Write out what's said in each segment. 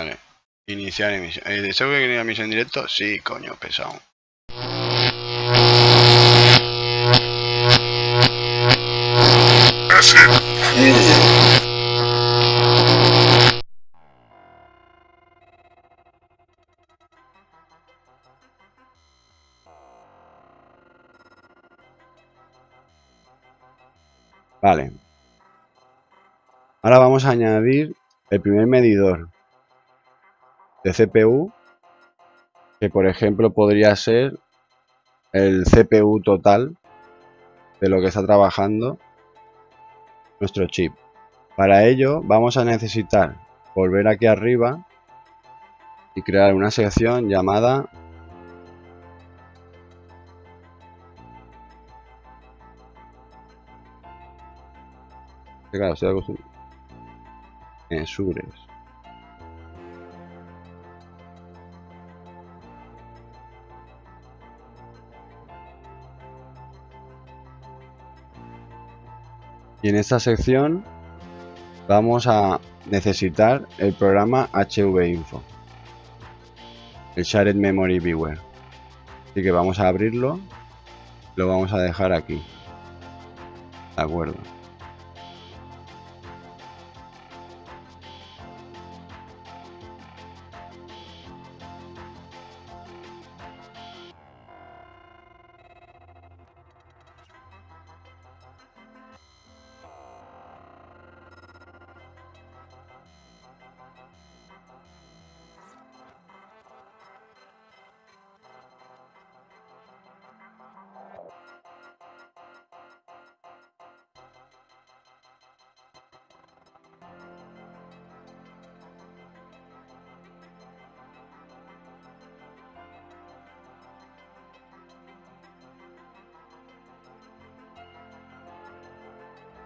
Vale. Iniciar emisión. ¿Eh, ¿Deseo que quería emisión en directo? Sí, coño, pesado. Vale. Ahora vamos a añadir el primer medidor de CPU, que por ejemplo podría ser el CPU total de lo que está trabajando nuestro chip. Para ello vamos a necesitar volver aquí arriba y crear una sección llamada claro, estoy acostumbrado. Y en esta sección vamos a necesitar el programa HVInfo, el Shared Memory Viewer. Así que vamos a abrirlo, lo vamos a dejar aquí. De acuerdo.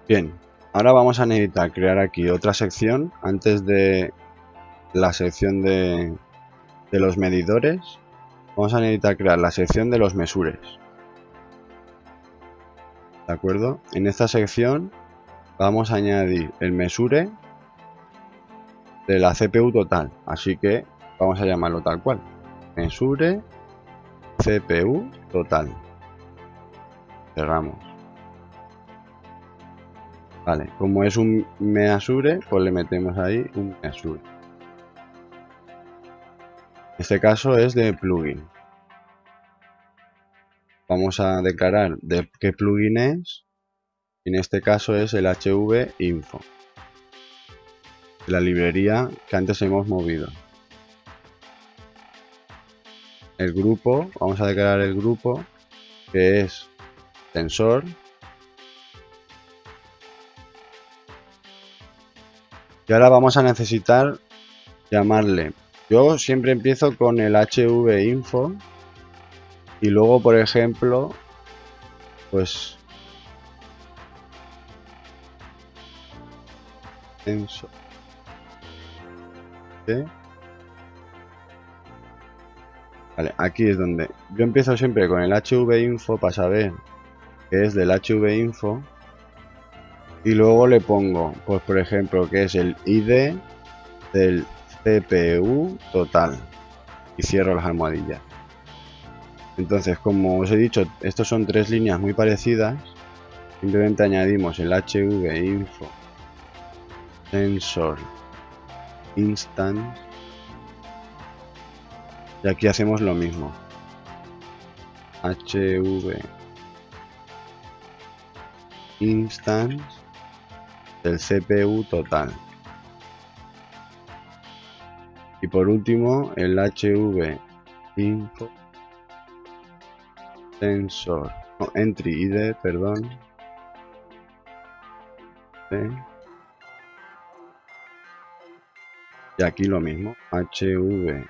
Bien, ahora vamos a necesitar crear aquí otra sección antes de la sección de, de los medidores. Vamos a necesitar crear la sección de los mesures. ¿De acuerdo? En esta sección vamos a añadir el mesure de la CPU total. Así que vamos a llamarlo tal cual. Mesure CPU total. Cerramos. Vale, como es un measure, pues le metemos ahí un measure. Este caso es de plugin. Vamos a declarar de qué plugin es. En este caso es el HV Info. La librería que antes hemos movido. El grupo, vamos a declarar el grupo que es sensor Y ahora vamos a necesitar llamarle. Yo siempre empiezo con el HV info y luego, por ejemplo, pues Vale, aquí es donde. Yo empiezo siempre con el HV info para saber que es del HV info y luego le pongo, pues por ejemplo, que es el ID del CPU total y cierro las almohadillas. Entonces, como os he dicho, estos son tres líneas muy parecidas. Simplemente añadimos el HV info sensor instance y aquí hacemos lo mismo. HV instance del CPU total. Y por último, el HV info sensor, entry ID, perdón. Y aquí lo mismo, HV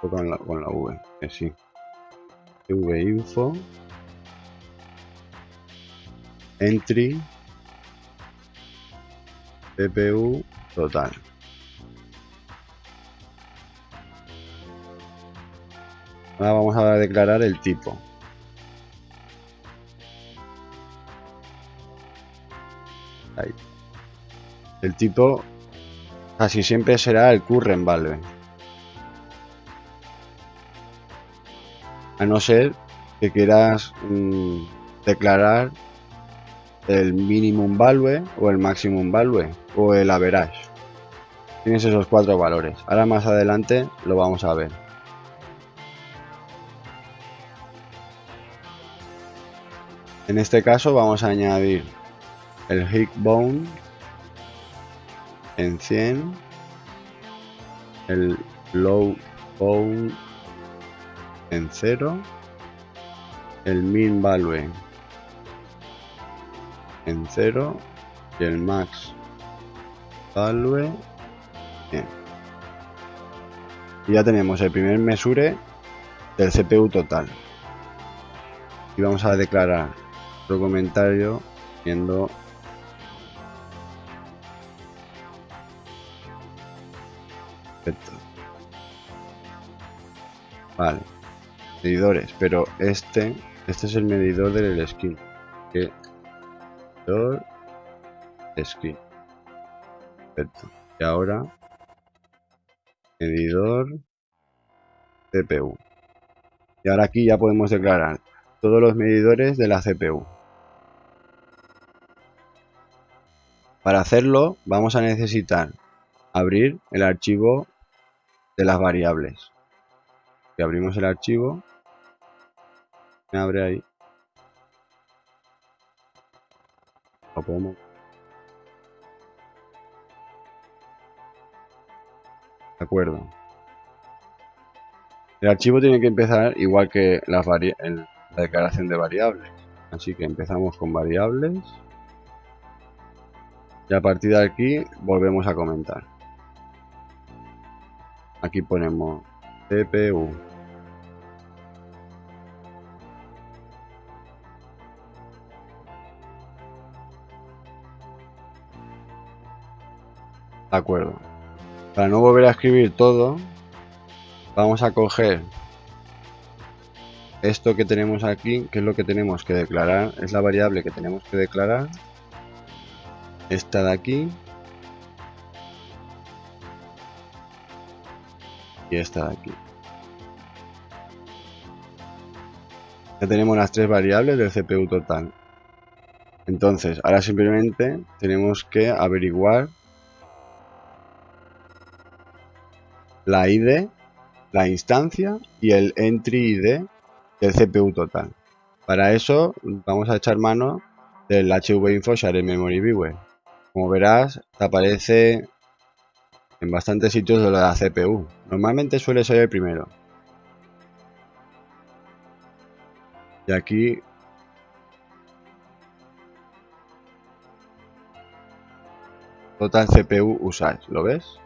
con la, con la V, que sí. V info entry CPU total. Ahora vamos a declarar el tipo. El tipo casi siempre será el current value. A no ser que quieras mm, declarar el minimum value o el maximum value o el average. Tienes esos cuatro valores. Ahora más adelante lo vamos a ver. En este caso vamos a añadir el hit bone en 100, el low bone en 0, el min value en 0 y el max value y ya tenemos el primer mesure del CPU total. Y vamos a declarar otro comentario viendo Perfecto. Vale. Medidores, pero este este es el medidor del skin. Que medidor skin. Perfecto. Y ahora medidor CPU. Y ahora aquí ya podemos declarar todos los medidores de la CPU. Para hacerlo vamos a necesitar abrir el archivo de las variables. Abrimos el archivo, me abre ahí. De acuerdo. El archivo tiene que empezar igual que la, la declaración de variables. Así que empezamos con variables. Y a partir de aquí volvemos a comentar. Aquí ponemos CPU. De acuerdo. Para no volver a escribir todo, vamos a coger esto que tenemos aquí, que es lo que tenemos que declarar, es la variable que tenemos que declarar. Esta de aquí. Y esta de aquí. Ya tenemos las tres variables del CPU total. Entonces, ahora simplemente tenemos que averiguar la ID, la instancia y el entry ID del CPU total. Para eso vamos a echar mano del HVinfo Share Memory Viewer. Como verás, aparece en bastantes sitios de la CPU. Normalmente suele ser el primero. Y aquí Total CPU usage, ¿lo ves?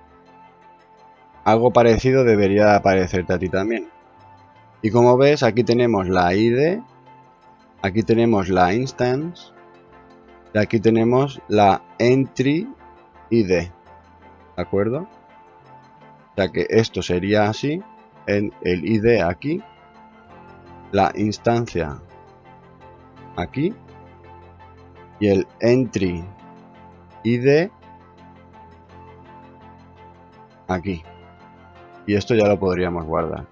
Algo parecido debería aparecerte a ti también. Y como ves, aquí tenemos la ID, aquí tenemos la instance, y aquí tenemos la entry ID. ¿De acuerdo? O sea que esto sería así, en el ID aquí, la instancia aquí, y el entry ID aquí. Y esto ya lo podríamos guardar.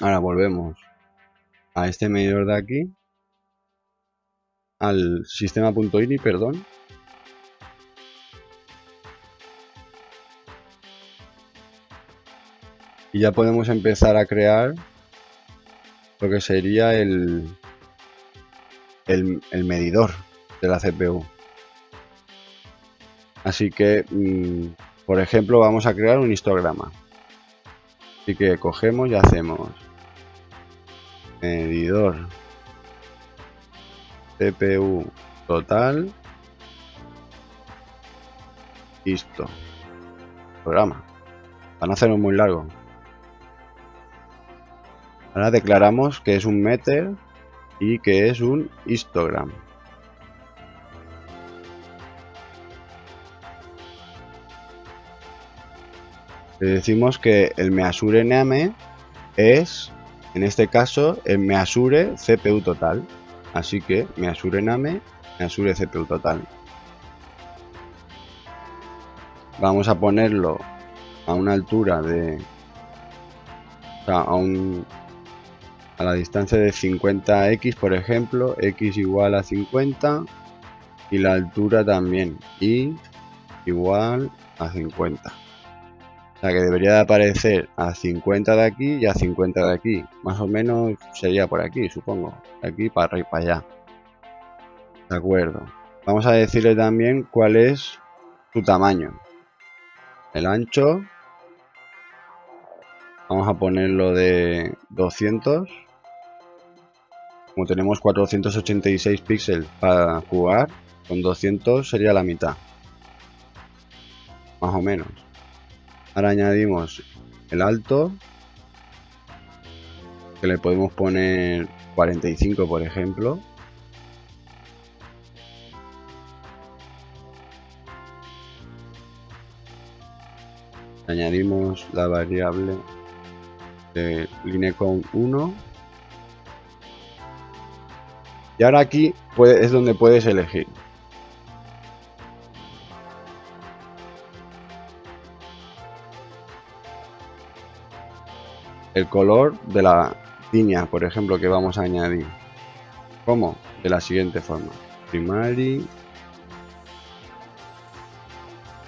Ahora volvemos a este medidor de aquí. Al sistema.ini, perdón. Y ya podemos empezar a crear lo que sería el, el, el medidor de la CPU. Así que, mm, por ejemplo, vamos a crear un histograma. Así que cogemos y hacemos medidor CPU total listo programa. Para no hacerlo muy largo. Ahora declaramos que es un meter y que es un histogram le decimos que el measure name es, en este caso, el measure CPU total. Así que measure name, measure CPU total. vamos a ponerlo a una altura de o sea, a un a la distancia de 50x por ejemplo x igual a 50 y la altura también y igual a 50 que debería de aparecer a 50 de aquí y a 50 de aquí. Más o menos sería por aquí supongo. Aquí para y para allá. De acuerdo. Vamos a decirle también cuál es su tamaño. El ancho. Vamos a ponerlo de 200 como tenemos 486 píxeles para jugar con 200 sería la mitad. Más o menos ahora añadimos el alto que le podemos poner 45 por ejemplo. Añadimos la variable de linecount 1 y ahora aquí es donde puedes elegir el color de la línea por ejemplo que vamos a añadir. Como de la siguiente forma. Primary.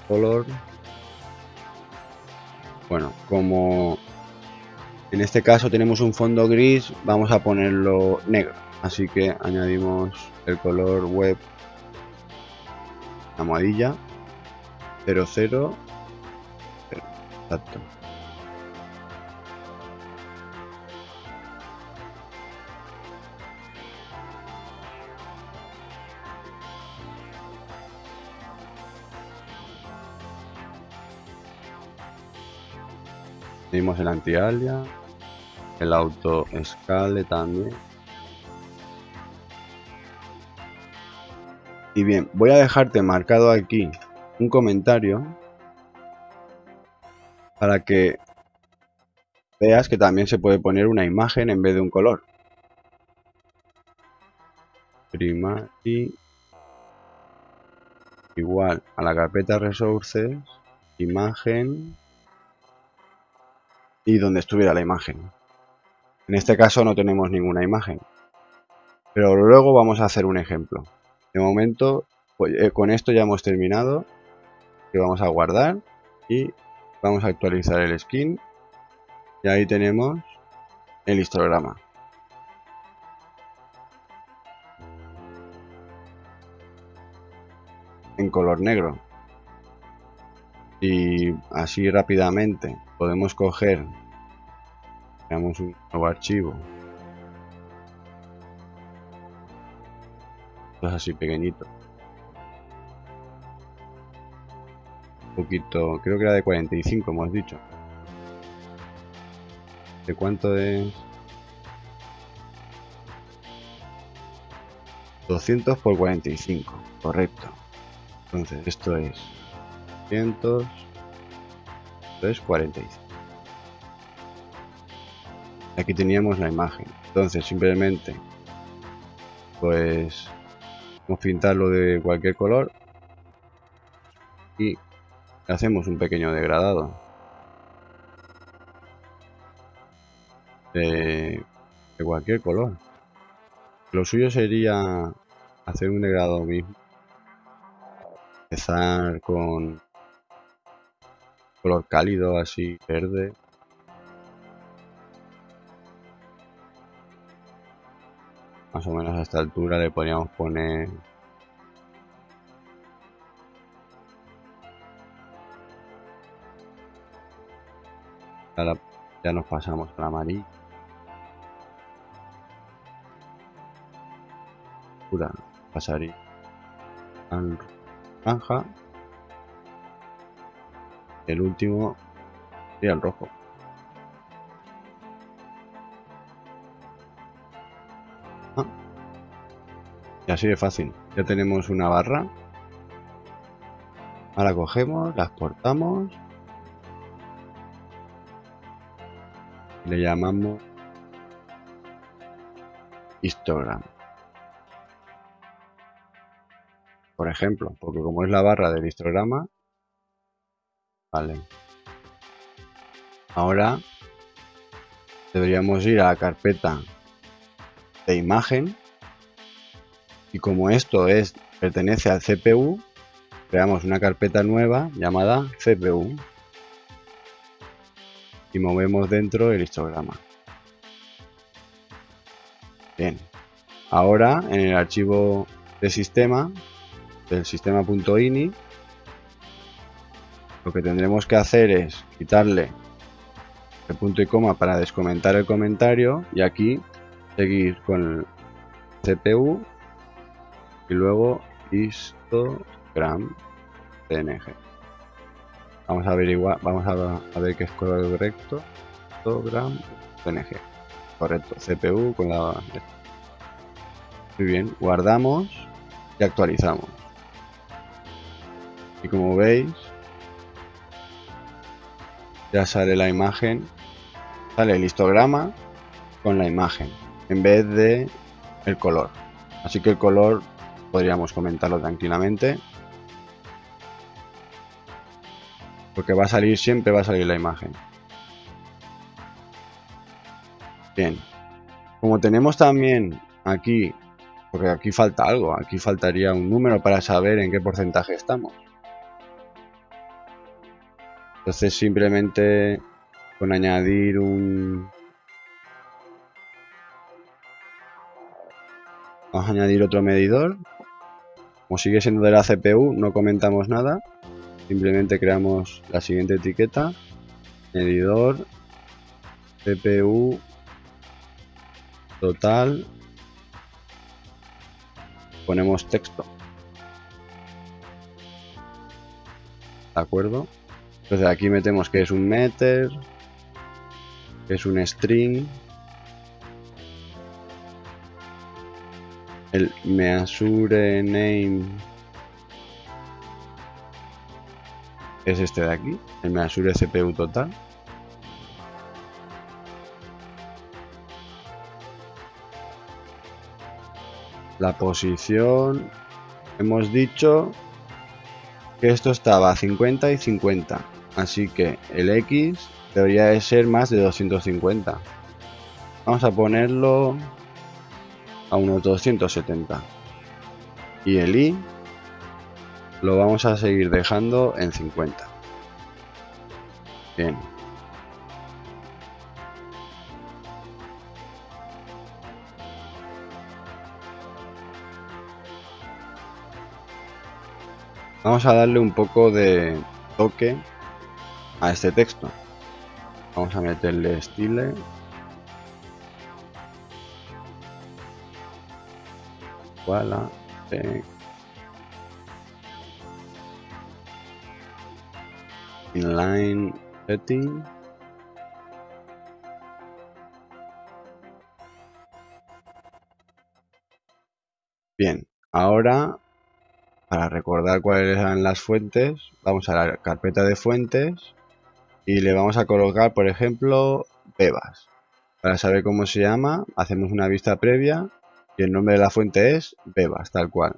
Color. Bueno, como en este caso tenemos un fondo gris, vamos a ponerlo negro. Así que añadimos el color web almohadilla 00 exacto Tenemos el anti-alia, el auto escale también. Y bien, voy a dejarte marcado aquí un comentario para que veas que también se puede poner una imagen en vez de un color. Primary igual a la carpeta resources, imagen y donde estuviera la imagen. En este caso no tenemos ninguna imagen. Pero luego vamos a hacer un ejemplo. De momento, pues, eh, con esto ya hemos terminado. Que vamos a guardar y vamos a actualizar el skin. Y ahí tenemos el histograma. En color negro. Y así rápidamente podemos coger creamos un nuevo archivo. Esto es así pequeñito. Un poquito creo que era de 45 hemos dicho. De cuánto es 200 por 45 correcto. Entonces esto es 200 es 45 aquí teníamos la imagen. Entonces simplemente pues vamos a pintarlo de cualquier color y hacemos un pequeño degradado. De, de cualquier color. Lo suyo sería hacer un degradado mismo. Empezar con color cálido así verde. Más o menos a esta altura le podríamos poner ya nos pasamos al amarillo. Pura pasaría el último sería el rojo. Ah. Y así de fácil. Ya tenemos una barra. Ahora cogemos, la exportamos. Le llamamos histogram. Por ejemplo, porque como es la barra del histograma, Vale. Ahora deberíamos ir a la carpeta de imagen y como esto es pertenece al CPU creamos una carpeta nueva llamada CPU y movemos dentro el histograma. Bien. Ahora en el archivo de sistema del sistema.ini lo que tendremos que hacer es quitarle el punto y coma para descomentar el comentario y aquí seguir con el CPU y luego histogram png vamos a averiguar vamos a, ver que es correcto. Histogram png correcto cpu con la muy bien guardamos y actualizamos. Y como veis ya sale la imagen sale el histograma con la imagen en vez de el color. Así que el color podríamos comentarlo tranquilamente. Porque va a salir siempre va a salir la imagen. Bien. Como tenemos también aquí porque aquí falta algo aquí faltaría un número para saber en qué porcentaje estamos entonces simplemente con añadir un vamos a añadir otro medidor. Como sigue siendo de la CPU no comentamos nada. Simplemente creamos la siguiente etiqueta. Medidor CPU total. Ponemos texto. De acuerdo entonces aquí metemos que es un meter, que es un string, el measure name es este de aquí, el measure CPU total. La posición, hemos dicho que esto estaba a 50 y 50. Así que el X debería de ser más de 250. Vamos a ponerlo a unos 270. Y el Y lo vamos a seguir dejando en 50. Bien. Vamos a darle un poco de toque a este texto. Vamos a meterle style. Voilà. Inline setting. Bien, ahora para recordar cuáles eran las fuentes, vamos a la carpeta de fuentes y le vamos a colocar, por ejemplo, Bebas. Para saber cómo se llama, hacemos una vista previa y el nombre de la fuente es Bebas, tal cual.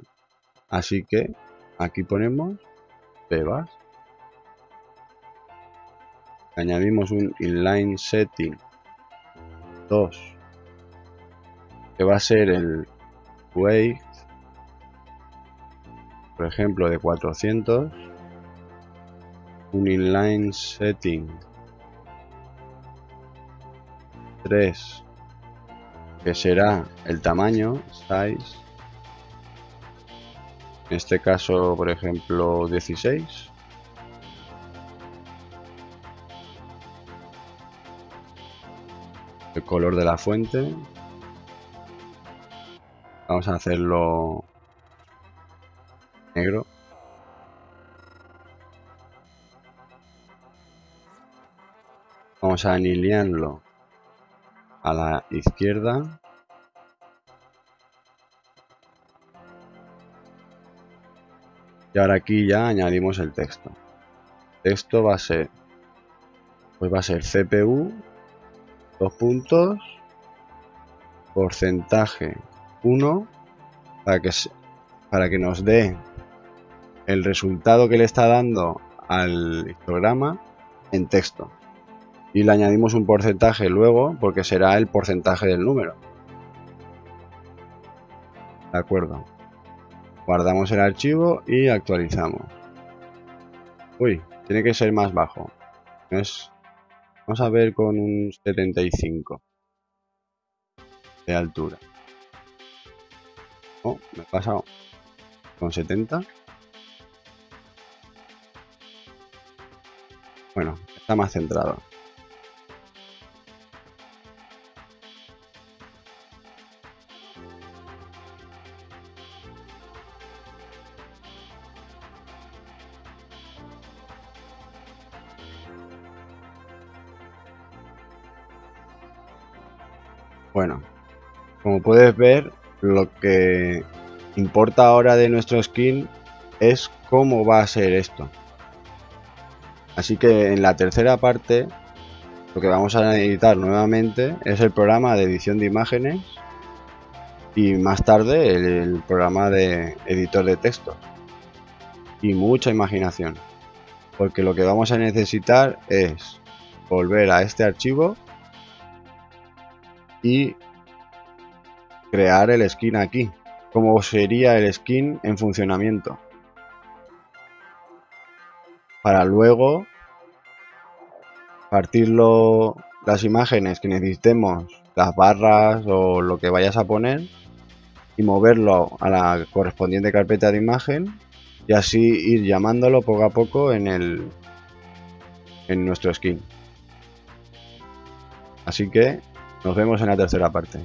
Así que aquí ponemos Bebas. Añadimos un inline setting 2 que va a ser el weight por ejemplo de 400 un inline setting. 3 que será el tamaño size. En este caso por ejemplo 16 el color de la fuente. Vamos a hacerlo negro. Vamos a alinearlo a la izquierda. Y ahora aquí ya añadimos el texto. Texto va a ser pues va a ser CPU dos puntos porcentaje 1 para que para que nos dé el resultado que le está dando al histograma en texto. Y le añadimos un porcentaje luego porque será el porcentaje del número. De acuerdo. Guardamos el archivo y actualizamos. Uy, tiene que ser más bajo. Es, vamos a ver con un 75 de altura. Oh, me he pasado con 70. Bueno, está más centrado. Bueno, como puedes ver, lo que importa ahora de nuestro skin es cómo va a ser esto. Así que en la tercera parte lo que vamos a editar nuevamente es el programa de edición de imágenes y más tarde el, programa de editor de textos y mucha imaginación porque lo que vamos a necesitar es volver a este archivo y crear el skin aquí como sería el skin en funcionamiento para luego partirlo las imágenes que necesitemos, las barras o lo que vayas a poner y moverlo a la correspondiente carpeta de imagen y así ir llamándolo poco a poco en el en nuestro skin. Así que nos vemos en la tercera parte.